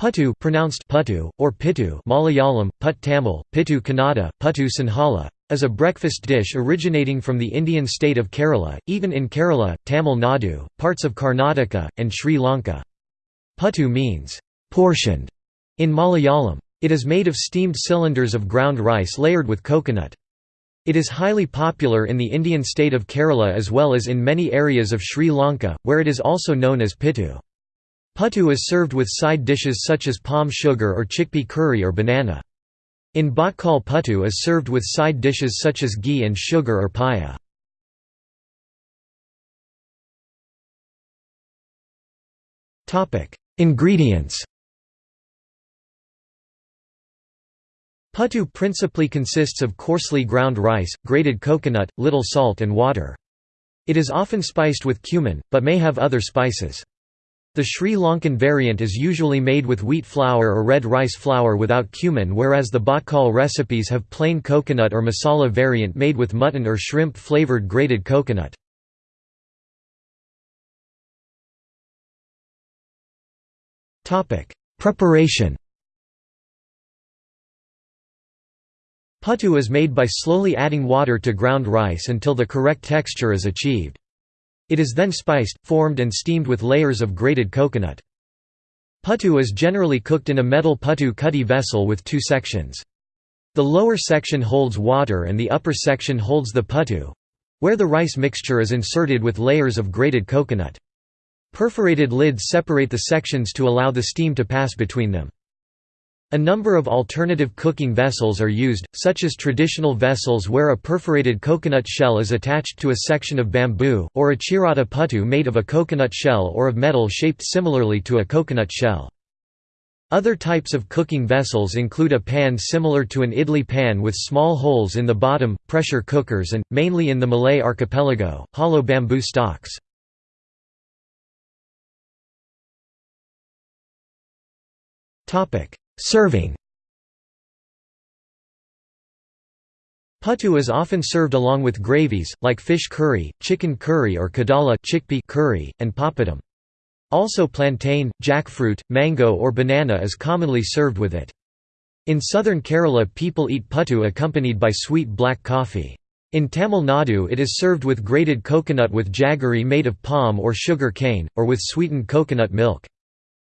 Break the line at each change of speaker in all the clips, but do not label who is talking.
Puttu pronounced puttu, or pittu Malayalam, put Tamil, pittu Kannada, puttu Sinhala, is a breakfast dish originating from the Indian state of Kerala, eaten in Kerala, Tamil Nadu, parts of Karnataka, and Sri Lanka. Puttu means, "'portioned' in Malayalam. It is made of steamed cylinders of ground rice layered with coconut. It is highly popular in the Indian state of Kerala as well as in many areas of Sri Lanka, where it is also known as pittu. Puttu is served with side dishes such as palm sugar or chickpea curry or banana. In Bhatkal puttu is served with side dishes such as ghee and sugar or paya. Ingredients Puttu principally consists of coarsely ground rice, grated coconut, little salt and water. It is often spiced with cumin, but may have other spices. The Sri Lankan variant is usually made with wheat flour or red rice flour without cumin whereas the Bhatkal recipes have plain coconut or masala variant made with mutton or shrimp flavoured grated coconut. Preparation Puttu is made by slowly adding water to ground rice until the correct texture is achieved. It is then spiced, formed and steamed with layers of grated coconut. Puttu is generally cooked in a metal puttu kutty vessel with two sections. The lower section holds water and the upper section holds the puttu—where the rice mixture is inserted with layers of grated coconut. Perforated lids separate the sections to allow the steam to pass between them. A number of alternative cooking vessels are used, such as traditional vessels where a perforated coconut shell is attached to a section of bamboo, or a chiratta puttu made of a coconut shell or of metal shaped similarly to a coconut shell. Other types of cooking vessels include a pan similar to an idli pan with small holes in the bottom, pressure cookers and, mainly in the Malay archipelago, hollow bamboo stocks. Serving Puttu is often served along with gravies, like fish curry, chicken curry or kadala chickpea curry, and papadum. Also plantain, jackfruit, mango or banana is commonly served with it. In southern Kerala people eat puttu accompanied by sweet black coffee. In Tamil Nadu it is served with grated coconut with jaggery made of palm or sugar cane, or with sweetened coconut milk.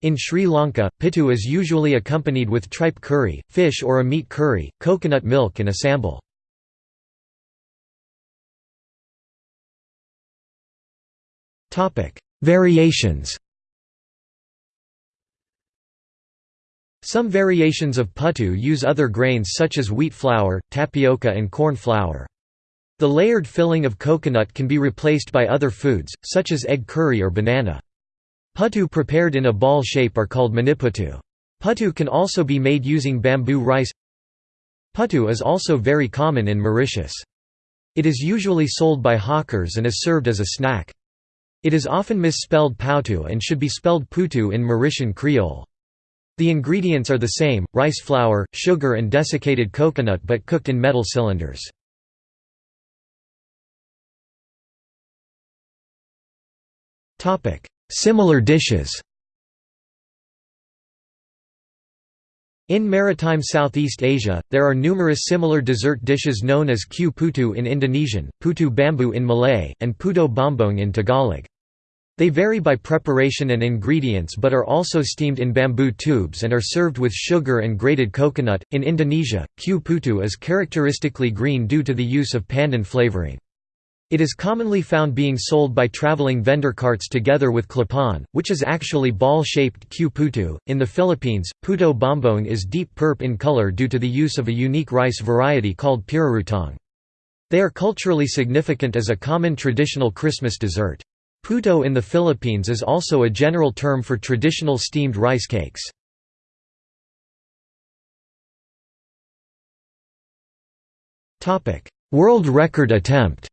In Sri Lanka, pittu is usually accompanied with tripe curry, fish or a meat curry, coconut milk and a sambal. Variations Some variations of puttu use other grains such as wheat flour, tapioca and corn flour. The layered filling of coconut can be replaced by other foods, such as egg curry or banana. Puttu prepared in a ball shape are called maniputtu. Puttu can also be made using bamboo rice Puttu is also very common in Mauritius. It is usually sold by hawkers and is served as a snack. It is often misspelled pautu and should be spelled putu in Mauritian Creole. The ingredients are the same, rice flour, sugar and desiccated coconut but cooked in metal cylinders. Similar dishes In maritime Southeast Asia, there are numerous similar dessert dishes known as kue putu in Indonesian, putu bambu in Malay, and puto bombong in Tagalog. They vary by preparation and ingredients but are also steamed in bamboo tubes and are served with sugar and grated coconut. In Indonesia, kue putu is characteristically green due to the use of pandan flavoring. It is commonly found being sold by traveling vendor carts together with klepon, which is actually ball-shaped kue putu. In the Philippines, puto bombong is deep purp in color due to the use of a unique rice variety called pirarutong. They are culturally significant as a common traditional Christmas dessert. Puto in the Philippines is also a general term for traditional steamed rice cakes. World record attempt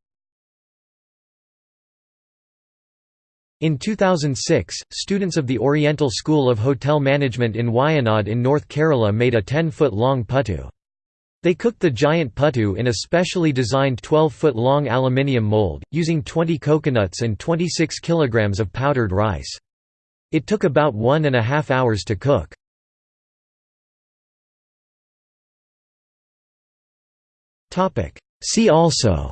In 2006, students of the Oriental School of Hotel Management in Wayanad in North Kerala made a 10-foot-long puttu. They cooked the giant puttu in a specially designed 12-foot-long aluminium mold, using 20 coconuts and 26 kilograms of powdered rice. It took about one and a half hours to cook. See also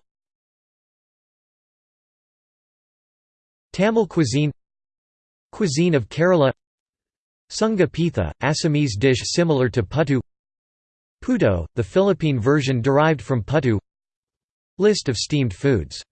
Tamil cuisine Cuisine of Kerala Sunga pitha, Assamese dish similar to puttu Puto, the Philippine version derived from puttu List of steamed foods